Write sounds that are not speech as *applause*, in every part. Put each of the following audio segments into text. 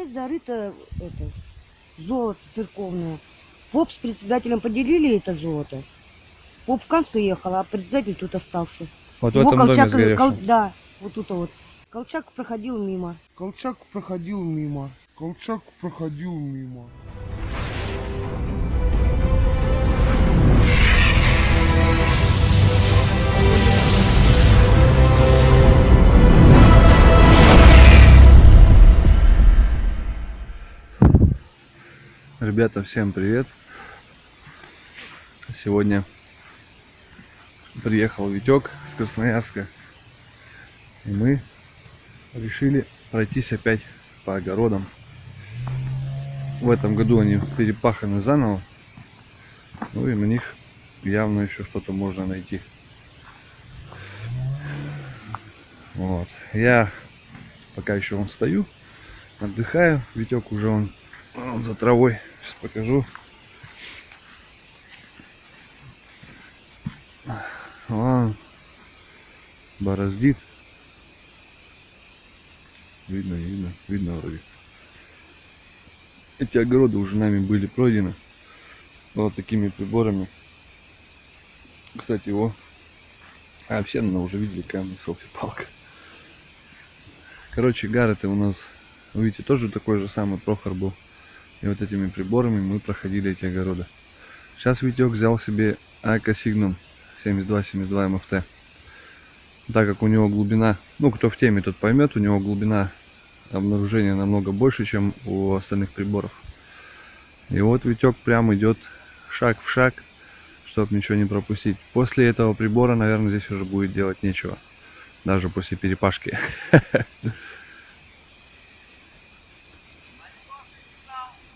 здесь зарыто это, золото церковное. Поп с председателем поделили это золото. Поп в Канск уехал, а председатель тут остался. Вот в Его этом доме Колчак, сгоревшем. Кол- да, вот тут вот. Колчак проходил мимо. Колчак проходил мимо. Колчак проходил мимо. Ребята, всем привет! Сегодня приехал Витек с Красноярска. И мы решили пройтись опять по огородам. В этом году они перепаханы заново. Ну и на них явно еще что-то можно найти. Вот. Я пока еще вон стою, отдыхаю. Витек уже он Вон за травой. Сейчас покажу. Вон. Бороздит. Видно, видно, видно вроде. Эти огороды уже нами были пройдены. Вот такими приборами. Кстати, его... А, вообще, наверное, уже видели камень селфи-палка. Короче, гар это у нас, видите, тоже такой же самый Прохор был. И вот этими приборами мы проходили эти огороды. Сейчас Витек взял себе Айка Signum 7272 МФТ. Так как у него глубина, ну кто в теме, тот поймет, у него глубина обнаружения намного больше, чем у остальных приборов. И вот Витек прям идет шаг в шаг, чтобы ничего не пропустить. После этого прибора, наверное, здесь уже будет делать нечего. Даже после перепашки. *laughs*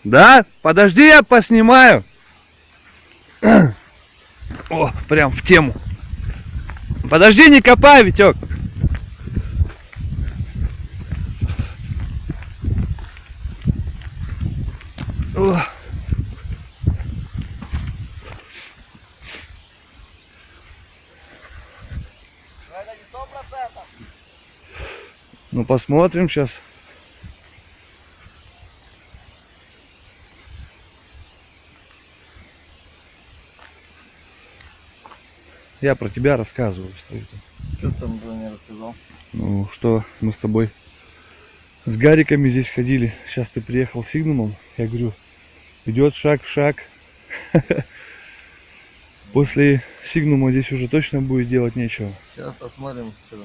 Да? Подожди, я поснимаю. О, прям в тему. Подожди, не копай, Витек. Ну посмотрим сейчас. Я про тебя рассказываю, что это. Что ты там меня рассказал? Ну, что мы с тобой с Гариками здесь ходили. Сейчас ты приехал с Сигнумом. Я говорю, идет шаг в шаг. *laughs* После Сигнума здесь уже точно будет делать нечего. Сейчас посмотрим, что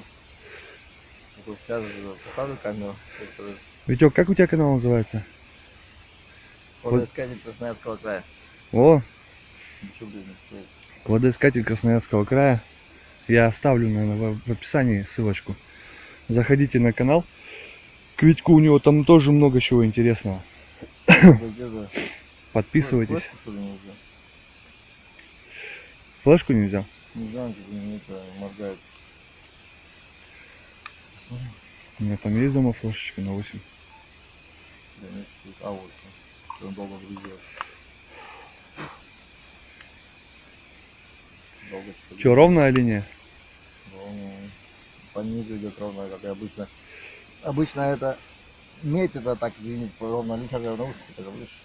Сейчас поставлю камеру. Витек, как у тебя канал называется? Водоискатель Красноярского края. О, Ничего, блин, не. Кладоискатель Красноярского края. Я оставлю, наверное, в описании ссылочку. Заходите на канал. К Витьку у него там тоже много чего интересного. *coughs* Подписывайтесь. Флешку, не взял? Не взял? Не это моргает. У меня там есть дома флешечка на 8. Да нет, а вот. Что он долго грузил. Долго что? Че, ровная линия? Ровно. По низу идет ровно, как и обычно. Обычно это медь, это так, извините, ровно линия, в наушнике, так выше.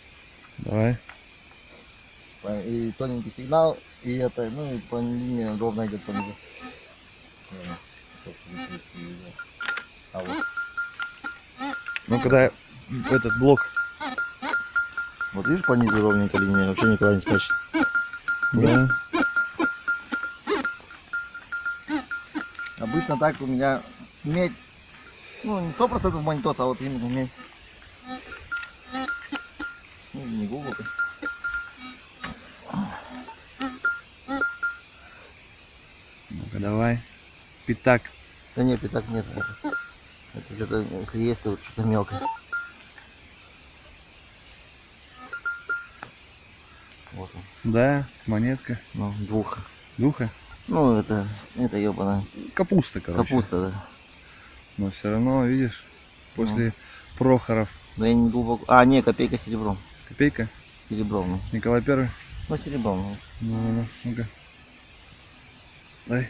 Давай. И тоненький сигнал, и это, ну и по линии ровно идет по низу. А вот, Ну, когда этот блок... вот видишь, по низу ровненькая линия, вообще никуда не скачет. Да. Обычно так у меня медь, ну не сто процентов монитор, а вот именно медь. Ну, не глубоко. Ну-ка, давай. Пятак. Да нет, пятак нет. Это, это что-то, если есть, то что-то мелкое. Вот он, Да, монетка. ну, двух. Духа. Ну, это, это ебаная Капуста, короче. капуста, да. Но все равно, видишь, после Прохоров. Но я не глубоко. А, не, копейка серебром. Копейка. Серебром, ну. Николай Первый. Ну, серебром, ну. Ну, ну, ну, ну-ка. Дай.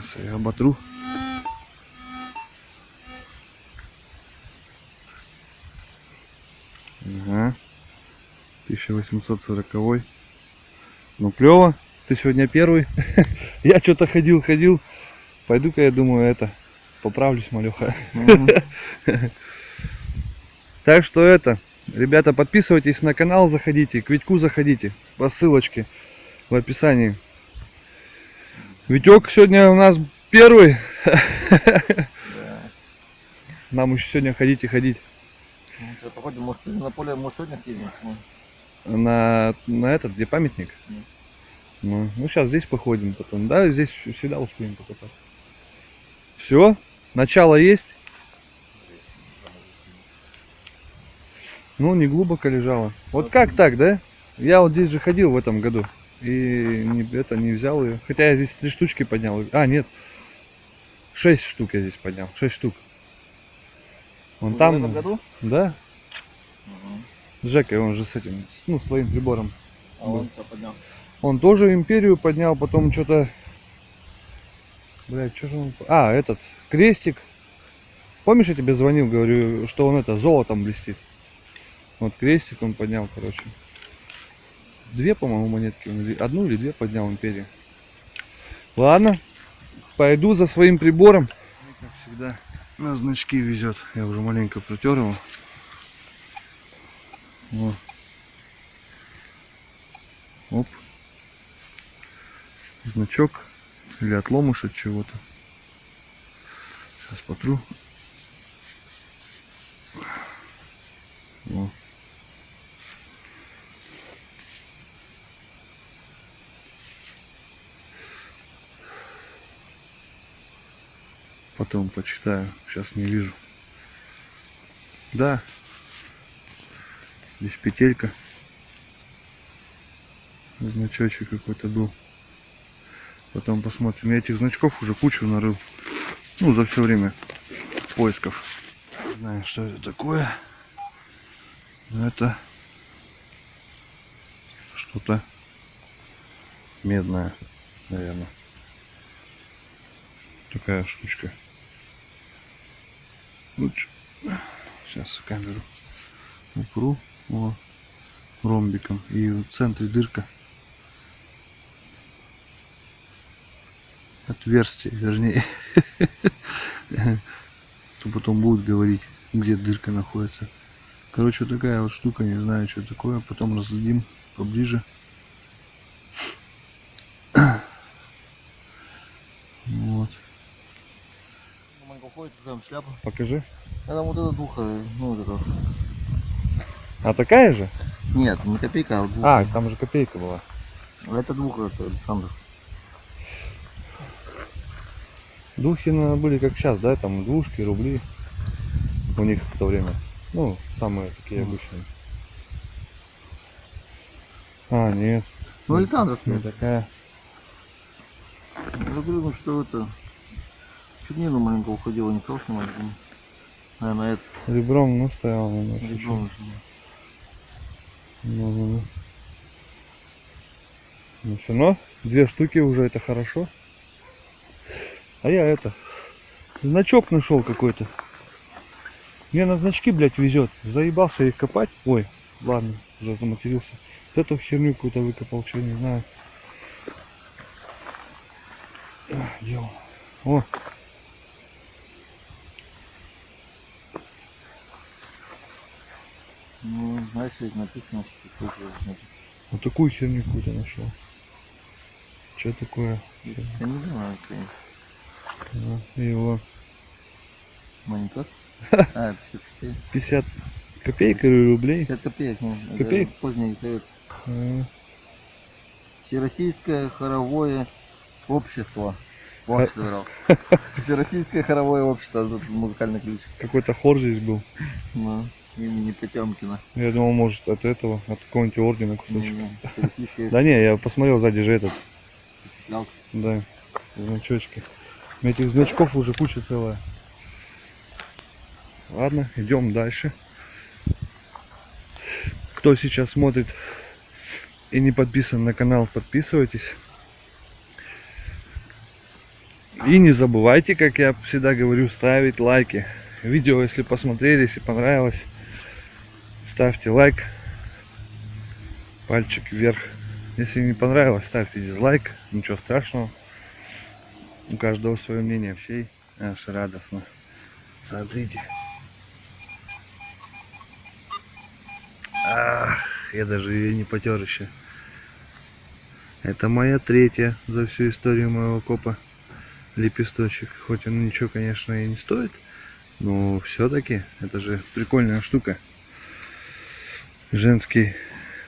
Сейчас я оботру. Ага. 1840. Ну, клево. Ты сегодня первый. *laughs* я что-то ходил, ходил. Пойду-ка, я думаю, это, поправлюсь, малюха. *laughs* так что это, ребята, подписывайтесь на канал, заходите, к Витьку заходите по ссылочке в описании. Витек сегодня у нас первый. *laughs* Нам еще сегодня ходить и ходить. Ну, что, Походим, может, на поле, может, сегодня съездим? На, на этот, где памятник? Мгм. Ну, ну, сейчас здесь походим потом. Да, здесь всегда успеем покопать. Все, начало есть. Ну, не глубоко лежало. Вот как так, да? Я вот здесь же ходил в этом году. И не, это не взял ее. Хотя я здесь три штучки поднял. А, нет. Шесть штук я здесь поднял. Шесть штук. Вон в там. этом году? Да. С Жекой, он же с этим, ну, с твоим прибором. А он поднял? Он тоже империю поднял, потом что-то... Блядь, что же он... А, этот, крестик. Помнишь, я тебе звонил, говорю, что он это, золотом блестит? Вот крестик он поднял, короче. Две, по-моему, монетки. Одну или две поднял империю. Ладно, пойду за своим прибором. Как всегда, на значки везет. Я уже маленько протер его. Вот. Оп. Значок или отломыш от чего-то. Сейчас потру. О. Потом почитаю. Сейчас не вижу. Да. Здесь петелька. Значочек какой-то был. Потом посмотрим. Я этих значков уже кучу нарыл. Ну, за все время поисков. Не знаю, что это такое. Но это что-то медное, наверное. Такая штучка. Сейчас камеру упру. О, ромбиком. И в центре дырка. Отверстие, вернее. *laughs* То потом будут говорить, где дырка находится. Короче, вот такая вот штука, не знаю, что такое. Потом разглядим поближе. Вот. Маленько уходит, там шляпа. Покажи. А там вот это двуха, ну вот это. А такая же? Нет, не копейка, а вот двуха. А, там же копейка была. А это двуха, это Александр. Духи наверное, были как сейчас, да, там двушки, рубли. У них в то время. Ну, самые такие обычные. А, нет, Ну, Александровская. не такая. Ну что это. Чернину маленько уходила, не снимать. ну. Наверное, это. Ребром, ну, стоял, наверное, Ребро чуть-чуть. нужно. Ну, ну, ну. Ну, все равно две штуки уже это хорошо. А я это, значок нашел какой-то. Мне на значки, блядь, везет. Заебался их копать. Ой, ладно, уже заматерился. Вот эту херню какую-то выкопал, что не знаю. Где он? О, Ну, знаешь, ведь написано, что написано. вот такую херню какую-то нашел. Что такое? Я не знаю, конечно. *laughs* А, Его Манитос? А, 50 копеек. 50 копеек или рублей. 50 копеек, не, Копеек? поздний совет. А, Всероссийское хоровое общество. Вот что врал. Всероссийское хоровое общество, тут музыкальный ключ. Какой-то хор здесь был. Ну, имени Потемкина. Я думал, может, от этого, от какого-нибудь ордена кусочек. *laughs* Да не, я посмотрел сзади же этот, да, значочки. Этих значков уже куча целая. Ладно, идем дальше. Кто сейчас смотрит и не подписан на канал, подписывайтесь. И не забывайте, как я всегда говорю, ставить лайки. Видео, если посмотрели, если понравилось, ставьте лайк, пальчик вверх. Если не понравилось, ставьте дизлайк, ничего страшного. У каждого свое мнение, вообще аж радостно. Смотрите. Ах, я даже ее не потер еще. Это моя третья за всю историю моего копа лепесточек. Хоть он ничего, конечно, и не стоит, но все-таки это же прикольная штука. Женский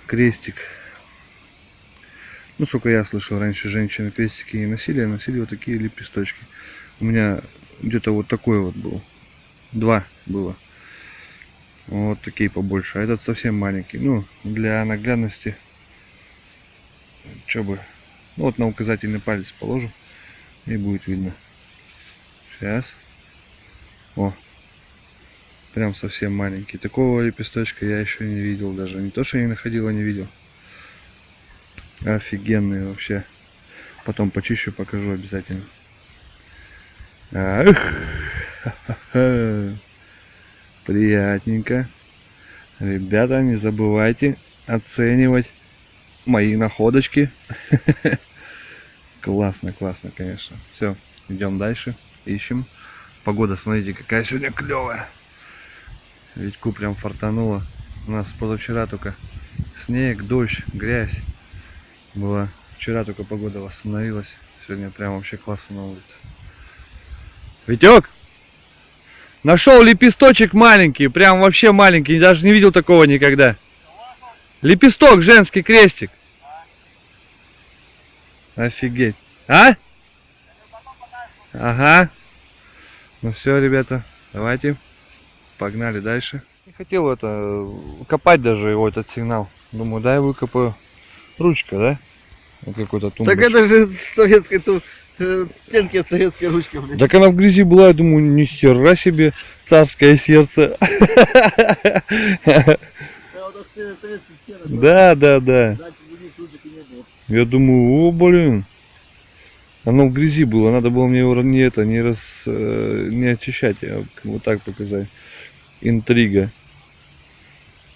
крестик. Ну, сколько я слышал, раньше женщины крестики не носили, а носили вот такие лепесточки. У меня где-то вот такой вот был. Два было. Вот такие побольше. А этот совсем маленький. Ну, для наглядности. Че бы. Ну, вот на указательный палец положу. И будет видно. Сейчас. О. Прям совсем маленький. Такого лепесточка я еще не видел даже. Не то, что не находил, а не видел. Офигенный вообще. Потом почищу, покажу обязательно. Ах. Приятненько. Ребята, не забывайте оценивать мои находочки. *laughs* Классно, классно, конечно. Все, идем дальше, ищем. Погода, смотрите, какая сегодня клевая. Витьку прям фартануло. У нас позавчера только снег, дождь, грязь была. Вчера только погода восстановилась. Сегодня прям вообще классно на улице. Витек! Нашел лепесточек маленький, прям вообще маленький, даже не видел такого никогда. Лепесток, женский крестик. Офигеть. А? Ага. Ну все, ребята, давайте. Погнали дальше. Не хотел это копать даже его этот сигнал. Думаю, дай выкопаю. Ручка, да? Вот какой-то Так тумбочка. это же советская ту, э, стенки от советской ручки, блин. Так она в грязи была, я думаю, ни хера себе царское сердце. Да, да, да. Я думаю, о, блин. Оно в грязи было, надо было мне его не это, не раз, э, не очищать, а вот так показать. Интрига.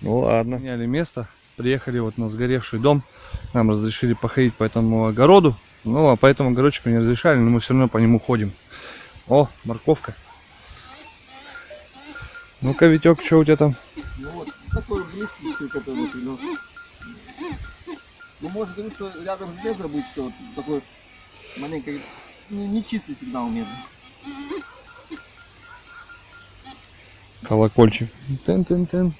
Ну ладно. Меняли место, приехали вот на сгоревший дом. Нам разрешили походить по этому огороду. Ну, а по этому огородчику не разрешали, но мы все равно по нему ходим. О, морковка. Ну-ка, Витек, что у тебя там? Ну вот, такой близкий цвет, который вот, ну. Ну, может быть, что рядом железо будет, что вот такой маленький, не, не сигнал меня. Колокольчик. Тен-тен-тен.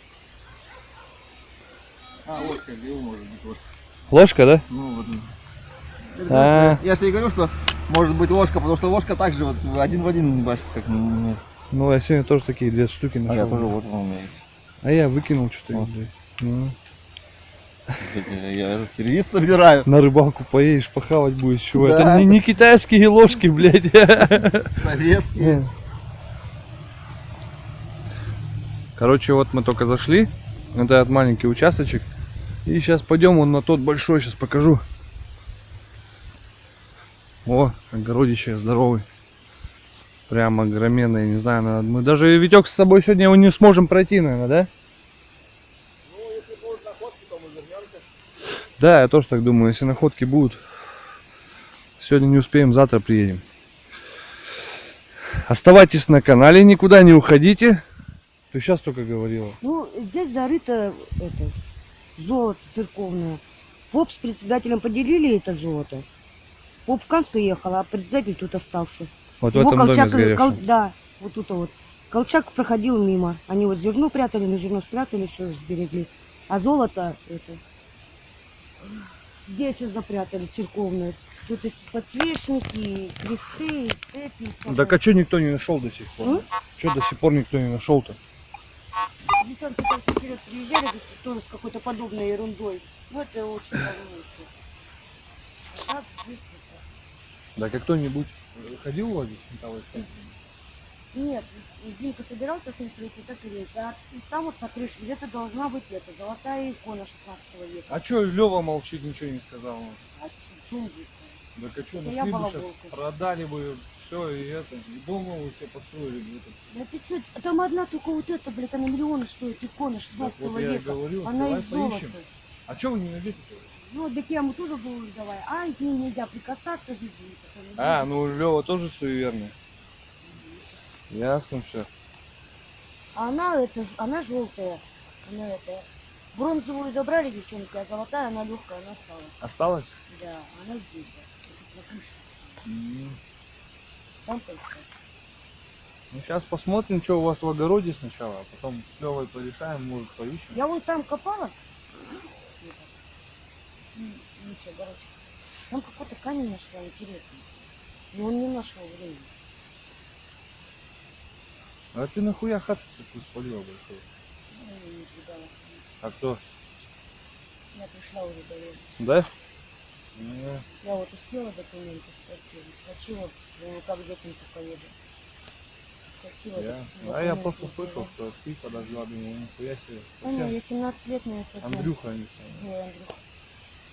А, ложка, где может быть ложка. Ложка, да? Ну вот. А. Я, я же говорю, что может быть ложка, потому что ложка также вот один в один не бачит, как. Ну, я сегодня тоже такие две штуки А нашел. я тоже вот у меня есть. А я выкинул что-то. Вот. Ну, Я, этот сервис собираю. на рыбалку поедешь, похавать будешь, чего? Это Да. не, не китайские ложки, блядь. *laughs* Советские. Короче, вот мы только зашли. Это этот маленький участочек. И сейчас пойдем вон на тот большой, сейчас покажу. О, огородище здоровый. Прям огроменный, не знаю, надо- мы даже Витек с собой сегодня его не сможем пройти, наверное, да? Да, я тоже так думаю, если находки будут. Сегодня не успеем, завтра приедем. Оставайтесь на канале, никуда не уходите. Ты сейчас только говорила. Ну, здесь зарыто это, золото церковное. Поп с председателем поделили это золото. Поп в Канск уехал, а председатель тут остался. Вот в Его этом доме колчак, сгоревшем. кол- да, вот тут вот. Колчак проходил мимо. Они вот зерно прятали, на зерно спрятали, все сберегли. А золото это здесь запрятали церковное. Тут и подсвечники, и кресты, и цепи. и. Так а что никто не нашел до сих пор? М? Что до сих пор никто не нашел-то? Девчонки там вперед приезжали, тоже с какой-то подобной ерундой. Ну, это очень еще. А Да как кто-нибудь ходил ловить металлы Нет, Димка собирался с ним прийти, так и есть. А там вот на крыше где-то должна быть эта золотая икона 16 века. А что Лева молчит, ничего не сказал? А в чем здесь? Да а что, Да я сейчас, продали бы, все, и это, и дома вы все построили. это. Да ты что, там одна только вот эта, блядь, она миллион стоит, икона 16 вот я века. говорю, она давай из золота. А что вы не найдете? Ну, так я ему тоже говорю, давай. Ай, к ней нельзя прикасаться, жизнь А, ну Лева тоже суеверный. Ясно все. А она, это, она желтая. Она это, бронзовую забрали девчонки, а золотая, она легкая, она стала. Осталось? Да, она здесь, да. Ну сейчас посмотрим, что у вас в огороде сначала, а потом с Левой порешаем, может поищем. Я вон там копала. Ничего, короче. Там какой-то камень нашла интересный. Но он не нашел времени. А ты нахуя хату такую спалила большую? Ну, я не сбегала. А кто? Я пришла уже времени. Да? Не. Я вот успела документы спасти, заскочила, думаю, как этим поеду. Скочила, Я, документы а я просто слышал, что ты подожгла, думаю, нихуя себе. Совсем я 17 лет на это. Андрюха они все. Ой, Андрюха.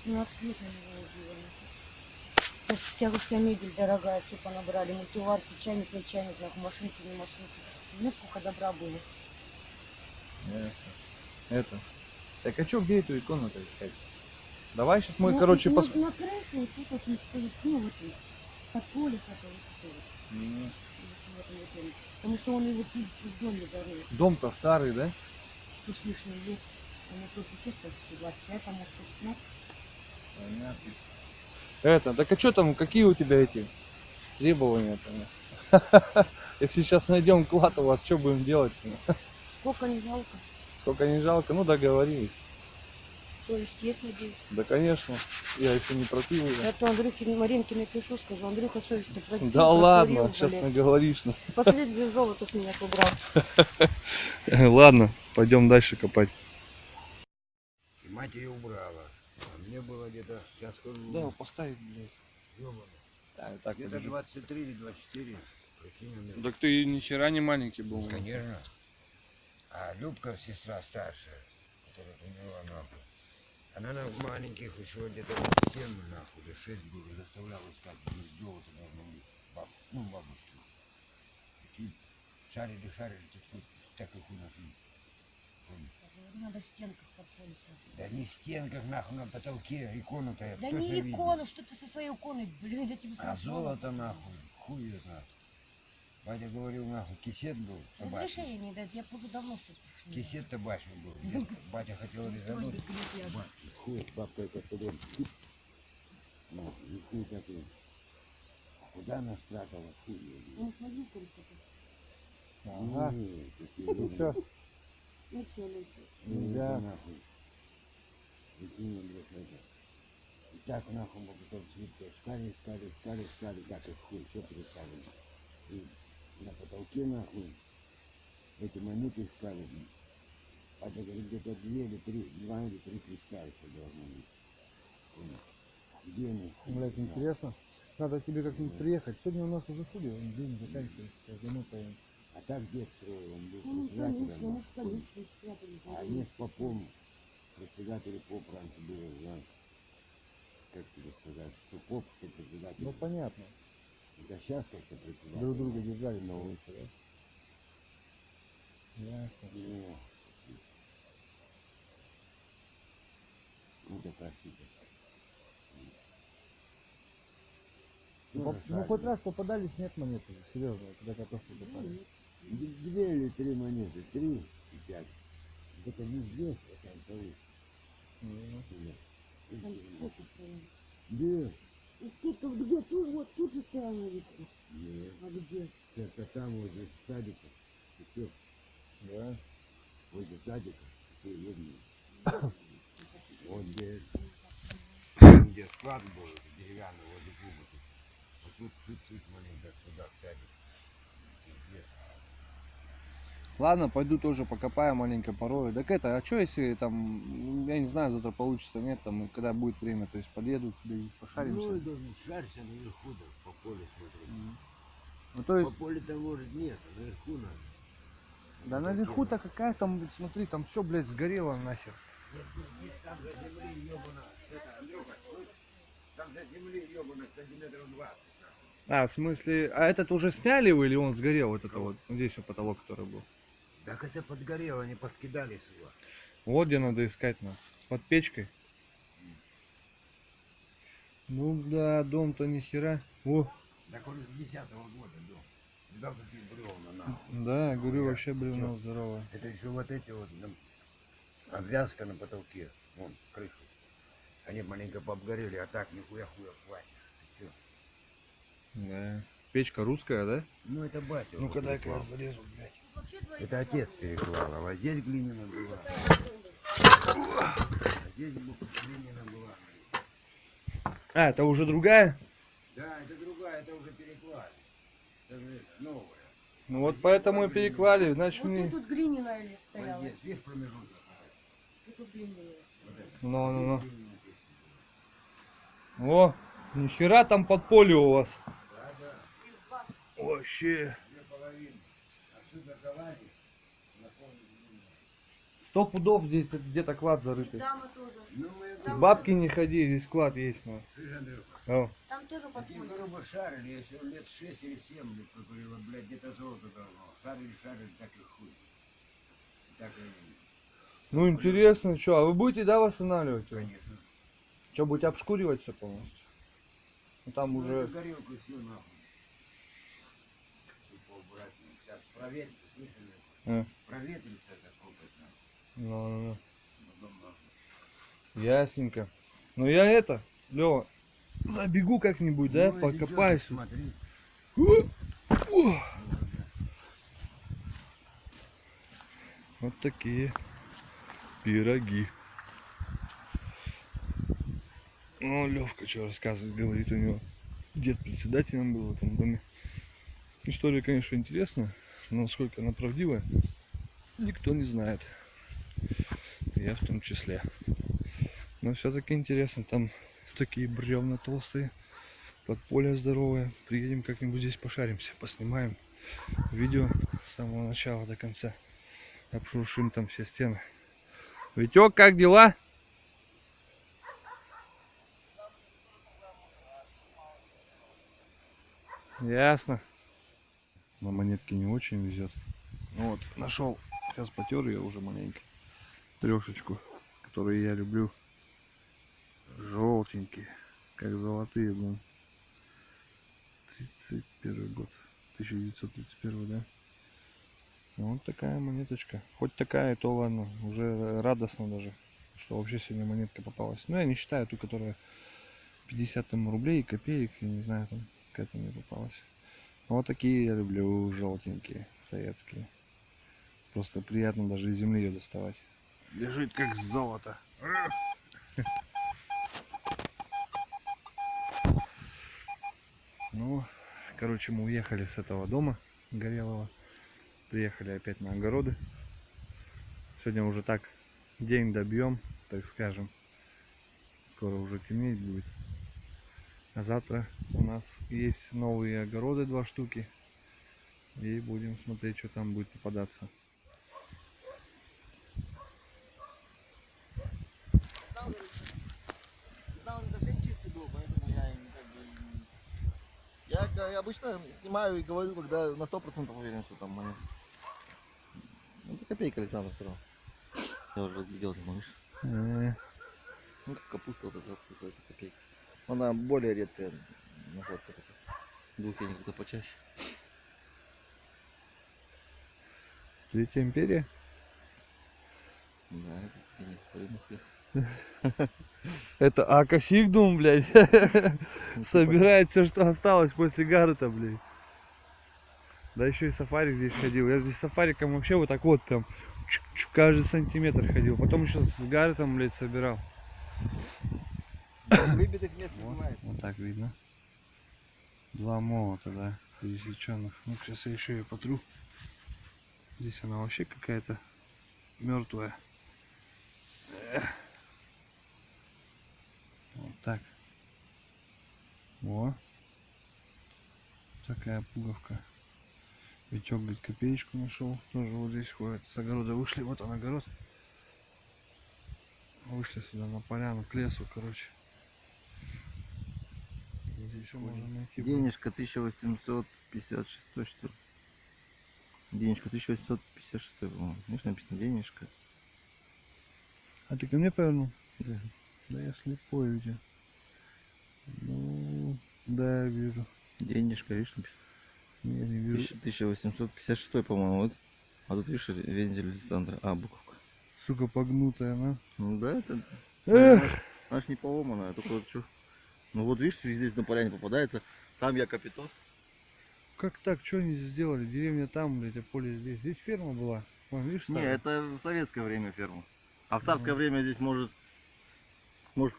17 лет на него убила. Сейчас вся, вся мебель дорогая, все понабрали. Мультиварки, чайник, не чайник, нахуй, машинки, не машинки. Ну, сколько добра было. Ясно. Это. Так а что, где эту икону-то искать? Давай сейчас мы, Ну, короче, на, пос... на крыше вот тут вот стоит, ну, вот под поле стоит. Вот доме. Потому что он его в доме зарыл. Дом-то старый, да? Тут с лишним лет. Вот тут чисто 25, а может 15. Понятно. Это, так а что там, какие у тебя эти требования там? *laughs* Если сейчас найдем клад у вас, что будем делать? Сколько не жалко. Сколько не жалко, ну договорились. Совесть есть, надеюсь. Да, конечно, я еще не пропил ее. Я то Андрюхе Маринке напишу, скажу, Андрюха совесть-то пропил, Да ладно, прокурил, сейчас блядь. наговоришь. Последнее золото с меня убрал. *laughs* Ладно, пойдем дальше копать. И мать ее убрала. А мне было где-то, сейчас скажу, Да, поставить, блядь. ёбаный, Да, так, где-то 23 или 24. Прикинь, у меня. Так ты ни хера не маленький был. Конечно. А Любка, сестра старшая, которая умерла нахуй, она на маленьких еще где-то 7 нахуй, или 6 было, заставляла искать это должно быть, баб, ну, бабушки. Такие шарили, шарили, тут так их у нас нет. Надо стенках под поле смотреть. Да не в стенках, нахуй, на потолке, икону-то я Да не же видел? икону, что ты со своей иконой, блин, я тебе А золото нахуй, хуй знает. Батя говорил, нахуй, кисет был табачный. Разрешение не дать, я уже давно все пришло. Кисет табачный был. Дед- Батя хотел резануть. Хуй, бабка это что Ну, и хуй такой. А Куда она спрятала? Хуй её знает. Ну, смотри, сколько тут. Ага. Ну что, Ну, всё, ну, всё. Нельзя. Ну, нахуй. Прикинь, блядь, это. И так нахуй мы потом свитку искали, искали, искали, искали, их хуй, все переставили. И на потолке нахуй эти монеты искали. блин. Батя говорит, где-то две или три, два или три креста еще должно быть. Где они? знает. интересно. Надо тебе как-нибудь приехать. Сегодня у нас уже хули, он день заканчивается. Сейчас замотаем. А так дед строил, он был Ну, председателем. конечно, ну. А они с попом, председатель поп раньше был, знаешь, как тебе сказать, что поп, что председатель. Ну понятно. Да сейчас как-то председатель. Друг друга держали на улице, да? Ясно. Ну, ну да простите. Ну, ну шарик. хоть раз попадались, нет монеты. Серьезно, когда картошку копали. Д- Две или три монеты, три и пять. Это везде, это антовый. Ну, Там. Да, И цепи где? Тут, вот тут же стояла витка. нет, А где? это там возле садика. И все, Да. возле садика, все видно. *coughs* Вот где, где склад был, деревянный, возле кубики. Вот тут чуть-чуть маленько сюда, к садику. Ладно, пойду тоже покопаю маленько порою. Так это, а что если там, я не знаю, завтра получится, нет, там, когда будет время, то есть подъеду пошаримся. Ну, должен шарься наверху, да, по полю смотреть. Ну, то По есть, полю-то может нет, а наверху надо. да наверху-то какая там, смотри, там все, блядь, сгорело нахер. Там за земли ебано, это, Андрюха, там за земли ебано сантиметров 20. А, в смысле, а этот уже сняли его или он сгорел, вот это вот, вот здесь вот потолок, который был? Так это подгорело, они поскидали его. Вот где надо искать, на, под печкой. Ну да, дом-то ни хера. О, Так он с 10 года дом. Видал, какие бревна нахуй. да, я говорю, вообще бревно здоровое. Это еще вот эти вот там, обвязка на потолке, вон, крышу. Они маленько пообгорели, а так нихуя хуя хватит. Всё. Да. Печка русская, да? Ну это батя. Ну-ка дай-ка я залезу, блядь. Это отец переклал, а вот здесь глиняна была. А здесь глиняна была. А, это уже другая? Да, это другая, это уже переклали. Это же новая. Ну вот поэтому и переклали, значит Вот мне... тут вот глиняная Вот стояла. здесь, видишь промежуток? Тут глиняная. Ну, ну, ну. О, нихера там подполье у вас. Вообще. Отсюда залазишь, Сто пудов здесь где-то клад зарытый. Там тоже. ну мы Бабки не ходи, здесь клад есть. Ну. Слышь, Андрюха, О, Там тоже подполье. грубо шарили, если лет 6 или 7 лет покурила, блядь, где-то золото давно. Шарили, шарили, так и хуй. Так и, ну интересно, что, а вы будете, да, восстанавливать его? конечно. Что, будете обшкуривать все полностью? Ну, там Ну, уже... горелку всю нахуй. Тупо убрать. ну, Сейчас слышали? А. Проветрится это нахуй. Ну, ну, ну. Ясненько. Ну я это, Лева, забегу как-нибудь, да, Ну, покопаюсь. Смотри. Вот такие пироги. Ну, Левка что рассказывает, говорит, у него дед председателем был в этом доме. История, конечно, интересная, насколько она правдивая, никто не знает. Я в том числе. Но все-таки интересно, там такие бревна толстые, подполье здоровое. Приедем как-нибудь здесь пошаримся, поснимаем видео с самого начала до конца. Обшуршим там все стены. Витек, как дела? Ясно. На монетки не очень везет. Ну вот, нашел. Сейчас потер ее уже маленько. Трешечку, которую я люблю. Желтенькие, как золотые, блин. 31 год. 1931, да? Вот такая монеточка. Хоть такая, то ладно. Уже радостно даже, что вообще сегодня монетка попалась. Ну, я не считаю ту, которая 50 там рублей, копеек, я не знаю, там какая-то мне попалась. Вот такие я люблю, желтенькие, советские. Просто приятно даже из земли ее доставать. Лежит как золото. Ну, короче, мы уехали с этого дома горелого. Приехали опять на огороды. Сегодня уже так день добьем, так скажем. Скоро уже темнеть будет. А завтра у нас есть новые огороды, два штуки. И будем смотреть, что там будет попадаться. Я обычно снимаю и говорю, когда на сто процентов уверен, что там монет. Ну, это копейка Александр сказал. Я уже разглядел, ты можешь. Э, Ну, как капуста вот эта копейка. Она более редкая находка. Двухфеник это почаще. Третья империя? Да, это их. Это Акасигдум, блядь. *laughs* Собирает все, что осталось после Гаррета, блядь. Да еще и сафарик здесь ходил. Я здесь с сафариком вообще вот так вот прям каждый сантиметр ходил. Потом еще с Гарретом, блядь, собирал. Выбитых мест не бывает. Вот так видно. Два молота, да, пересеченных. Ну, сейчас я еще ее потру. Здесь она вообще какая-то мертвая. Вот так. Во. Такая пуговка. Витек, говорит, копеечку нашел. Тоже вот здесь ходит. С огорода вышли. Вот он огород. Вышли сюда на поляну, к лесу, короче. Еще можно найти. Денежка 1856, что ли? Денежка 1856, по-моему. Видишь, написано денежка. А ты ко мне повернул? Да. Да я слепой у тебя. Ну, да, я вижу. Денежка, видишь, написано. Не, не вижу. 1856, по-моему, вот. А тут, видишь, вензель Александра. А, буковка. Сука, погнутая она. Ну да, это... Эх! Она ж не поломанная, только вот что... Ну вот видишь, здесь на поляне попадается. Там я капитан. Как так? Что они здесь сделали? Деревня там, блядь, а поле здесь. Здесь ферма была. Вон, видишь, Не, это в советское время ферма. А в царское время здесь может... Может,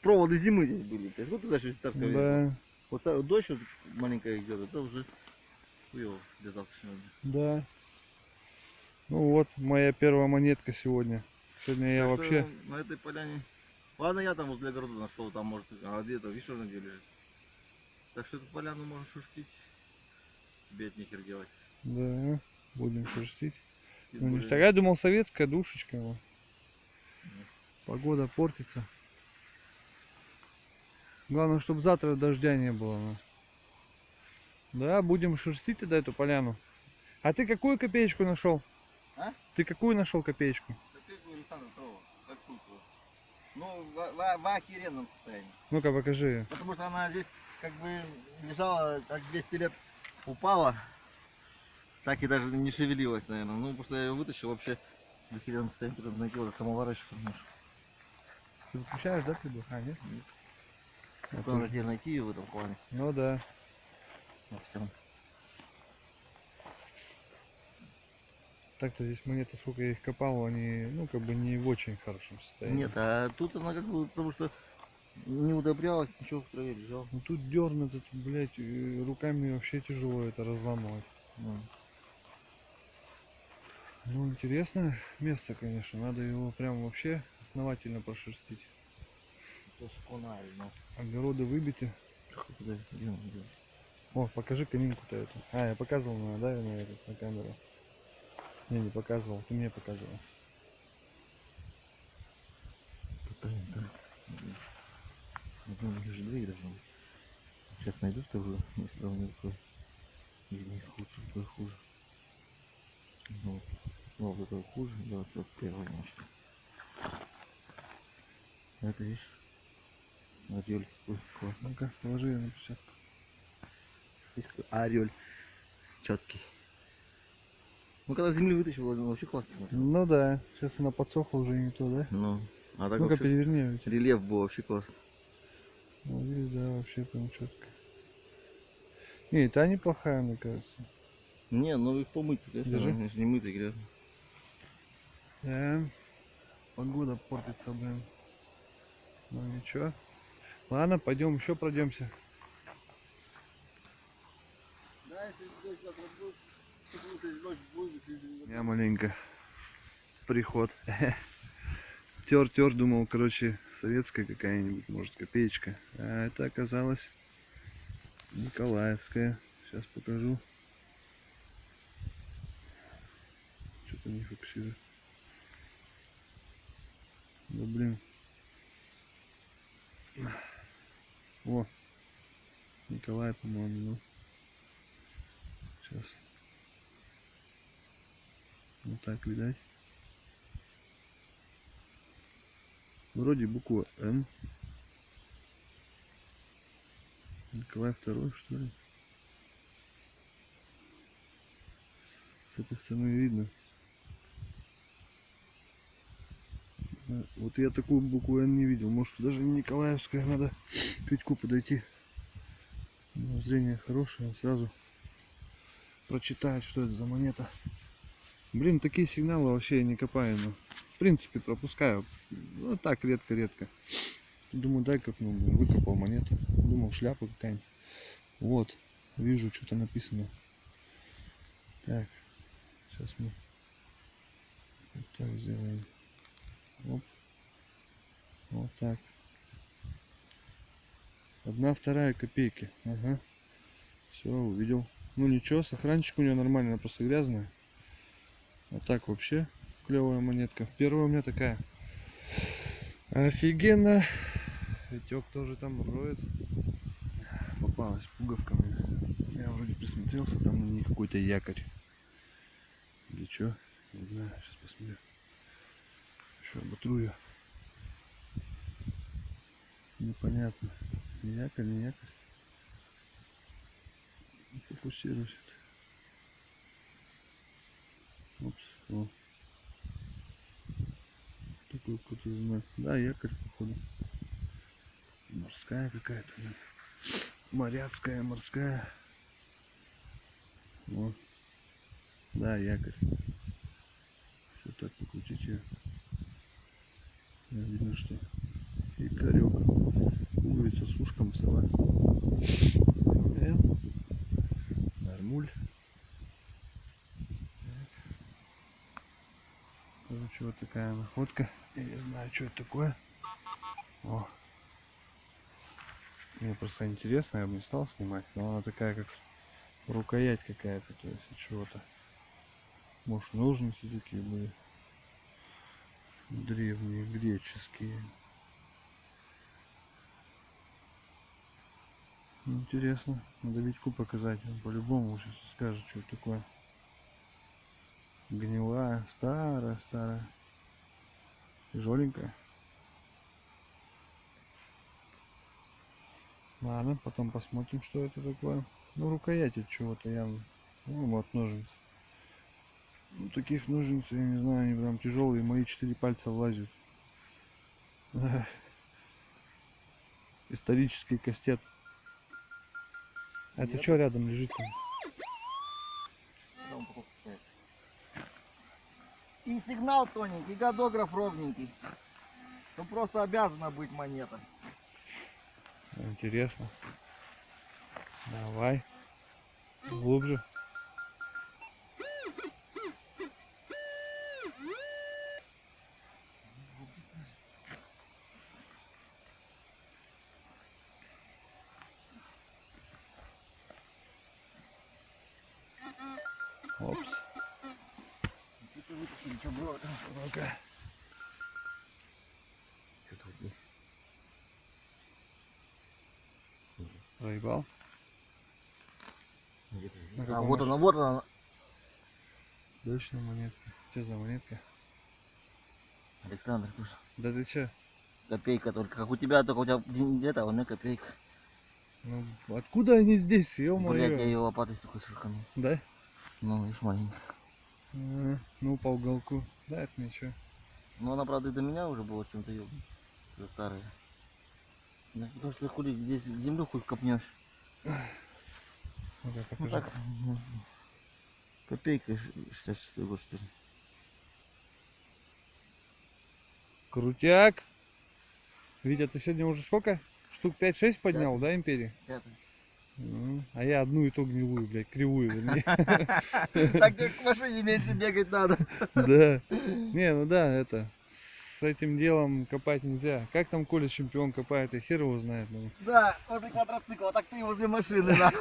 проводы зимы здесь были. Вот это еще царское время. Да, Вот та- дождь вот маленькая идет, это уже хуево для завтрашнего дня. да. Ну вот, моя первая монетка сегодня. Сегодня я что вообще... На этой поляне... Ладно, я там возле огорода нашел, там может... А где-то, видишь, что где лежит. Так что эту поляну можно шерстить. Тебе от нехер делать. Да, будем шерстить. Ну, ништяк. Я думал, советская душечка. вот. Погода портится. Главное, чтобы завтра дождя не было. ну. Да, будем шерстить тогда эту поляну. А ты какую копеечку нашел? А? Ты какую нашел копеечку? Копейку Александра Трова, как Кулькова. Ну, в, в- в охеренном состоянии. Ну-ка, покажи. её. Потому что она здесь как бы лежала, как 200 лет упала. Так и даже не шевелилась, наверное. Ну, потому что я ее вытащил вообще в охеренном состоянии. Потом самовар еще немножко. Ты выключаешь, да, ты бы? А, нет? Вот надо теперь найти ее в этом плане. Ну да. Во всем. Так-то здесь монеты, сколько я их копал, они, ну, как бы не в очень хорошем состоянии. Нет, а тут она как бы, потому что не удобрялась, ничего в траве лежал. Ну тут дернут, тут, блядь, руками вообще тяжело это разламывать. Ну, Ну, интересное место, конечно. Надо его прям вообще основательно прошерстить. ну. Огороды выбиты. О, покажи каминку-то эту. А, я показывал, да, на, этот, на камеру. Не, не показывал, ты мне показывал. Тут. Ну, лишь две должно быть. Сейчас найду вторую, если там не такой. Или хуже, какой хуже. Ну, ну, вот это хуже, да, вот это первое, значит. Это видишь? Орель какой классный. Ну-ка, положи ее на печатку. Видишь, какой орель. Четкий. Ну, когда земли вытащил, вообще классно смотрел. Ну да, сейчас она подсохла уже не то, да? Ну, а так Ну-ка, вообще переверни рельеф был вообще классный. Ну, здесь, да, вообще прям четко. Не, та неплохая, мне кажется. Не, ну их помыть, конечно, Держи. не мытые, грязно. Да. Погода портится, блин. Ну ничего. Ладно, пойдем еще пройдемся. Да, если дождь Я маленько приход. *laughs* Тер, тер, думал, короче, советская какая-нибудь, может, копеечка. А это оказалось Николаевская. Сейчас покажу. Что-то не фокусирует. Да блин. О, Николай, по-моему, ну. Сейчас. Вот так видать. Вроде буква Н. Николай второй, что ли? С этой стороны видно. А, Вот я такую букву Н не видел. Может даже не Николаевская, надо к Витьку подойти. Него зрение хорошее, он сразу прочитает, что это за монета. Блин, такие сигналы вообще я не копаю, но в принципе пропускаю. Ну так, редко-редко. Думаю, дай копну, выкопал монета. Думал, шляпа какая-нибудь. Вот, вижу, что-то написано. Так, сейчас мы вот так сделаем. Оп. Вот так. Одна вторая копейки. Ага. Все, увидел. Ну ничего, сохранчик у нее нормальный, она просто грязная. А так вообще клевая монетка. Первая у меня такая. Офигенно. Витек тоже там роет. попалась пуговками. Я вроде присмотрелся, там на ней какой-то якорь. Или что? Не знаю, сейчас посмотрю. Еще оботру ее. Непонятно. Якорь, не якорь. Не Фокусируйся. Опс, о. Такой какой-то знак. Да, якорь, походу. Морская какая-то. Моряцкая, морская. Вот. Да, якорь. Все так покрутить ее. Да, видно, что якорек. Пуговица с ушком сова. М. Нормуль. Короче, вот такая находка. Я не знаю, что это такое. О. Мне просто интересно, я бы не стал снимать, но она такая, как рукоять какая-то, то есть от чего-то. Может, ножницы такие были. Древние, греческие. Интересно. Надо Витьку показать. Он по-любому сейчас скажет, что это такое. Гнилая, старая, старая. Тяжеленькая. Ладно, потом посмотрим, что это такое. Ну, рукоять от чего-то явно. Ну, вот ножницы. Ну, таких ножниц, я не знаю, они прям тяжелые. Мои четыре пальца влазят. Исторический кастет. А это что рядом лежит? Там упаковка стоит. И сигнал тоненький, и годограф ровненький. Ну просто обязана быть монета. Интересно. Давай. Глубже. Точно монетка. Что за монетка? Александр, тоже. Да ты че? Копейка только. Как у тебя, только у тебя где-то, а у меня копейка. Ну, откуда они здесь, Блять, я ее лопатой столько шишками. Да? Ну, видишь, маленькая. А, ну, по уголку. Да, это ничего. Ну, она, правда, до меня уже была чем-то ебаная. Уже старая. Да, потому что хули здесь землю хоть копнешь. Ну, покажи. так, ну, копейка 66 год, что ли. Крутяк. Витя, ты сегодня уже сколько? Штук 5-6 поднял, да, империи? Пятый. М, А я одну и ту гнилую, блядь, кривую. *laughs* Так тебе к машине меньше бегать надо. Да. Не, ну да, это. С этим делом копать нельзя. Как там Коля чемпион копает, я хер его знает. ну. Да, возле квадроцикла, так ты возле машины, *laughs* да.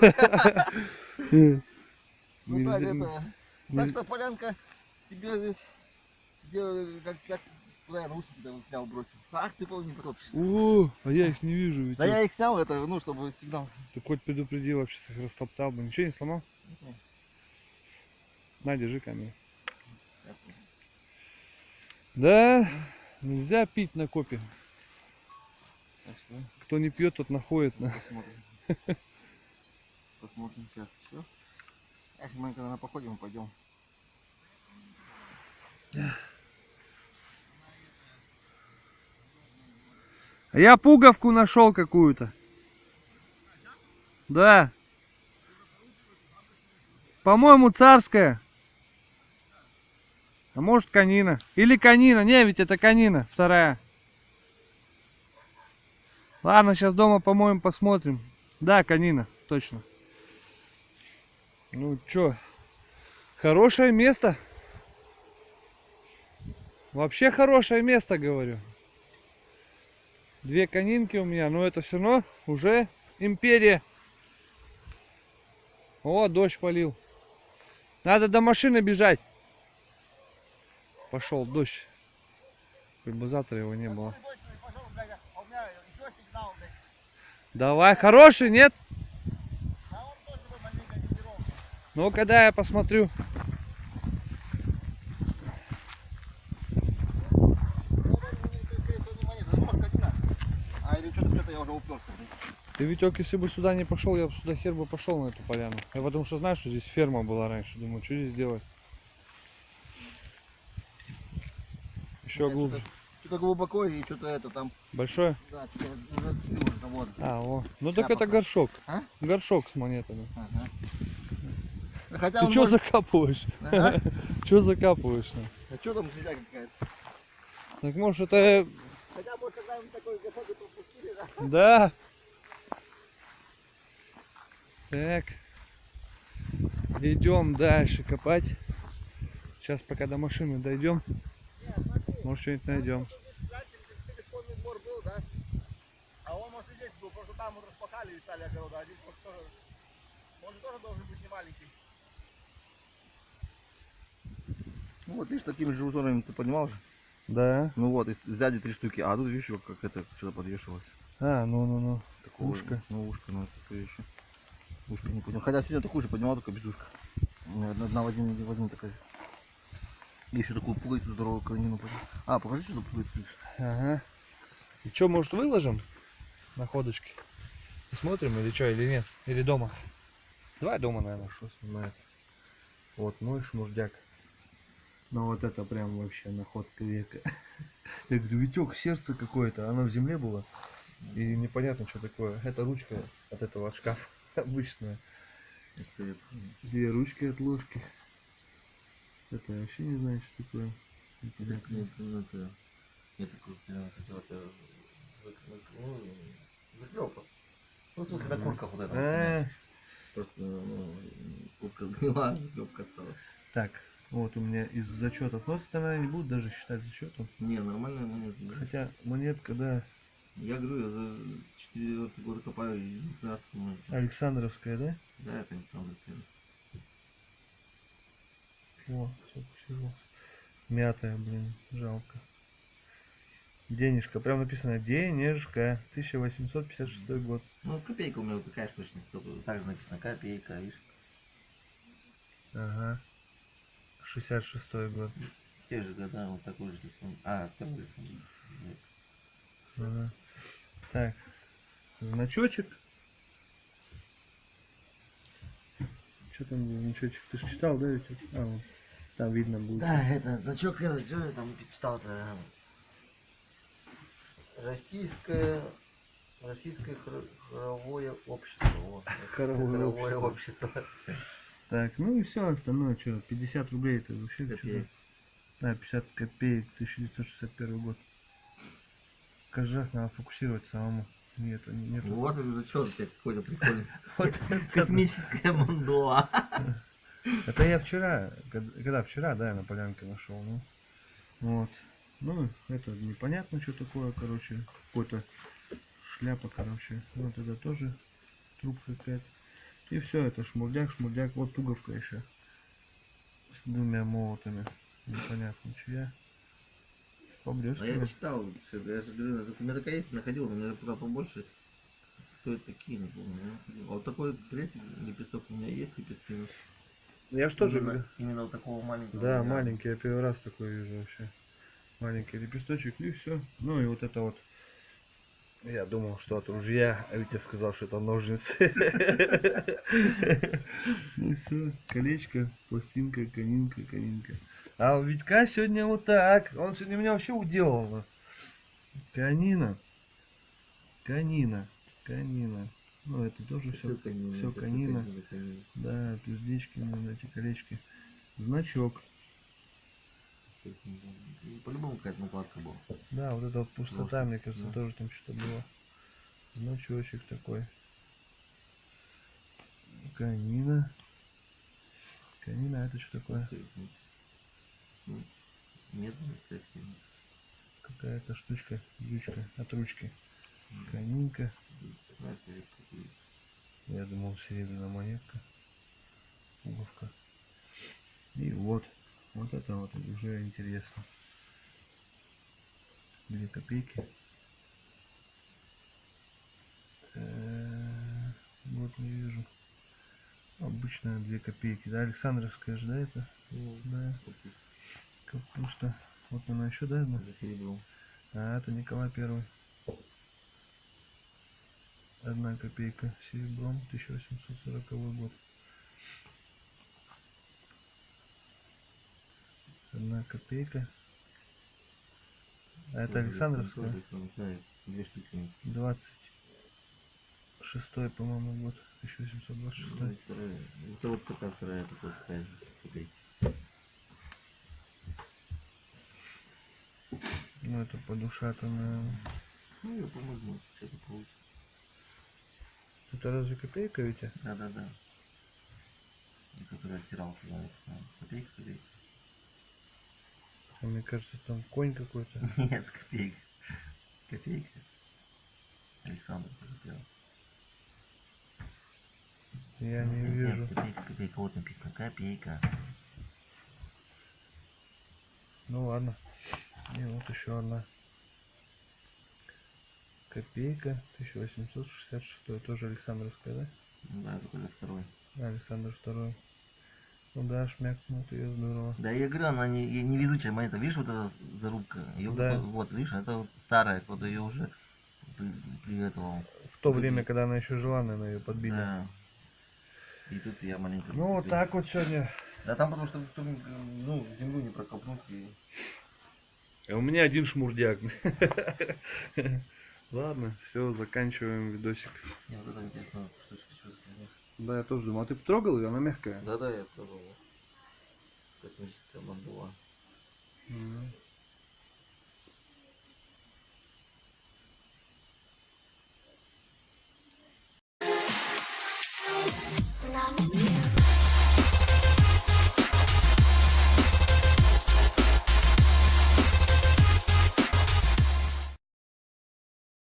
Ну Нельзя- это. Так что, Полянка, тебе здесь, где, как, как, куда наушники там снял, бросил. Ах, ты, помню, не потопчешься. О, а я их не вижу. Ведь Да я их снял, это, ну, чтобы сигнал. Ты хоть предупреди вообще, их растоптал бы. Ничего не сломал? Нет. На, держи камеру. Да, нельзя пить на копе. Так что, Кто не пьет, тот находит. На. посмотрим. *laughs* Посмотрим сейчас. Все. Эх, мы когда на походе мы пойдем. А я пуговку нашел какую-то. Да. По-моему, царская. А может, конина. Или конина. Не, ведь это конина. Вторая. Ладно, сейчас дома помоем, посмотрим. Да, конина. Точно. Ну, чё? Хорошее место. Вообще хорошее место, говорю. Две конинки у меня, но это все равно уже империя. О, дождь полил. Надо до машины бежать. Пошел дождь. Хоть бы завтра его не было. Давай, хороший, нет? Ну, когда я посмотрю. Уже. Ты, Витек, если бы сюда не пошел, я бы сюда хер бы пошел на эту поляну. Я потому что знаю, что здесь ферма была раньше. Думаю, что здесь делать? Еще Нет, глубже. Что-то глубоко и что-то это там. Большое? Да, зацепило уже вот. А, о. Ну так Шляпа это горшок. А? Горшок с монетами. Ага. Ну, Хотя Ты что может- закапываешь? Ага. *laughs* Что закапываешь? ну? А что там нельзя какая-то? Так может это... Хотя может когда мы такой и пропустили, да? Да. Так. Идем дальше копать. Сейчас пока до машины дойдем. Может что-нибудь найдем. Был, да? А он может и здесь был, просто там распахали и стали огорода, а здесь может тоже, может тоже должен быть не маленький. Ну вот видишь, такими же узорами ты поднимал же. Да. Ну вот, и сзади три штуки, а тут видишь, как это что-то подвешивалось. А, ну-ну-ну. Такого, Ушко. Ну, ушко, ну, такое еще. Ушко не поднял. Хотя сегодня такую же поднимал, только без ушка. У меня Одна в один, в один такая. И еще такую пуговицу здоровую конину. А, покажи, что за пуговица видишь. Ага. И что, может выложим находочки? Посмотрим или что, или нет? Или дома? Давай дома, наверное, что снимает. Вот мой шмурдяк. Ну вот это прям вообще находка века. *laughs* Я говорю, Витек, сердце какое-то, оно в земле было. И непонятно, что такое. Это ручка от этого от шкафа *laughs* обычная. Две ручки от ложки. Это я вообще не знаю, что такое. Это... Нет, это это ну, заклепка. Ну, в смысле, на куртках вот это. А, Просто, ну, куртка сгнила, заклепка осталась. Так, вот у меня из зачетов. Ну, это, наверное, не будут даже считать зачетом. Не, нормальная монета. да. Хотя монетка, да, Я говорю, я за 4 года копаю и что мы... Александровская, да? Да, это Александр Первый. О, сколько всего. Мятая, блин, жалко. Денежка, прям написано денежка, 1856 год. Ну, копейка у меня такая же только так же написано копейка, видишь. Ага. 66 год. Те же года, вот такой же рисунок. А, такой рисунок. Ага. Так, значочек. Что там за значочек? Ты же читал, да, Витек? А, вот. Там видно будет. Да, это значок, это, что я там читал-то? Российское, российское хоро- хоровое общество. Вот, российское Хоровое хоровое общество. Так, ну и все остальное, что, 50 рублей это вообще Копеек. Да, 50 копеек, 1961 год. Раз надо фокусировать самому. Нет, нет. Вот это зачет у тебя какой-то прикольный. *laughs* Космическая мандола. *laughs* Это я вчера, когда вчера, да, я на полянке нашел, ну. Вот. Ну, это непонятно, что такое, короче, какой-то шляпа, короче. Вот это тоже трубка какая-то. И все, это шмурдяк, шмурдяк, вот пуговка еще. С двумя молотами. Непонятно, чья. А я Поблескивает. читал, что- я же говорю, у меня такая есть, находил, у меня куда побольше. Кто это такие, не помню. находил. А вот такой крестик, лепесток у меня есть лепестки. но Я же тоже именно, именно вот такого маленького. Да, маленький, я первый раз такой вижу вообще. Маленький лепесточек и все. Ну и вот это вот. Я думал, что от ружья, а Витя сказал, что это ножницы. Ну все, колечко, пластинка, конинка, конинка. А у Витька сегодня вот так. Он сегодня меня вообще уделал. Канина. Канина. Канина. Ну это тоже все. Все это канина. всё канина. Да, туздечки, ну, эти колечки. Значок. И По-любому какая-то накладка была. Да, вот эта вот пустота, Просто, мне кажется, да. тоже там что-то было. Значочек такой. Канина. Канина, а это что такое? Ну, ну, Медная, кстати. Какая-то штучка, ючка от ручки. Канинка. 15 лет какую-то. Я думал, серебряная монетка. Пуговка. И вот. Вот это вот уже интересно. Две копейки. Э, Вот не вижу. Обычная 2 копейки. Да, Александровская же, да, это? Ну, Да. Капуста. Вот она еще, да, одна? за серебром. А, это Николай Первый. Одна копейка серебром, 1840 год. Одна копейка. А это Александровская? Две штуки. 26 по-моему, год. 1826. Ну, вторая. Это вот такая вторая, такая такая же копейка. Ну, это подушатанная. Ну, я помогу, может, что-то получится. Это разве копейка, Витя? Да, да, да. И который оттирал туда, это. Копейка, копейка. А мне кажется, там конь какой-то. *laughs* Нет, копейка. Копейка. Александр оттирал. Я не Нет, вижу. Копейка, копейка. Вот написано копейка. Ну ладно. И вот еще одна. Копейка, 1866, тоже Александровская, да? Ну Да, это только второй. Александр второй. Ну да, шмякнут ее здорово. Да, я говорю, она не, и невезучая монета. Видишь, вот эта зарубка? Ее Да. вот, видишь, это вот старая, вот ее уже при, при этого. В то время, и- когда она еще жила, наверное, ее подбили. Да. И тут я маленько. Ну вот так вот сегодня. Да там потому что тут, ну, землю не прокопнуть и. А у меня один шмурдяк. *laughs* Ладно, все, заканчиваем видосик. Мне вот это интересно, штучка фигня? Да, я тоже думал. А ты потрогал ее? Она мягкая. Да, да, я пробовал. Космическая бандула. М,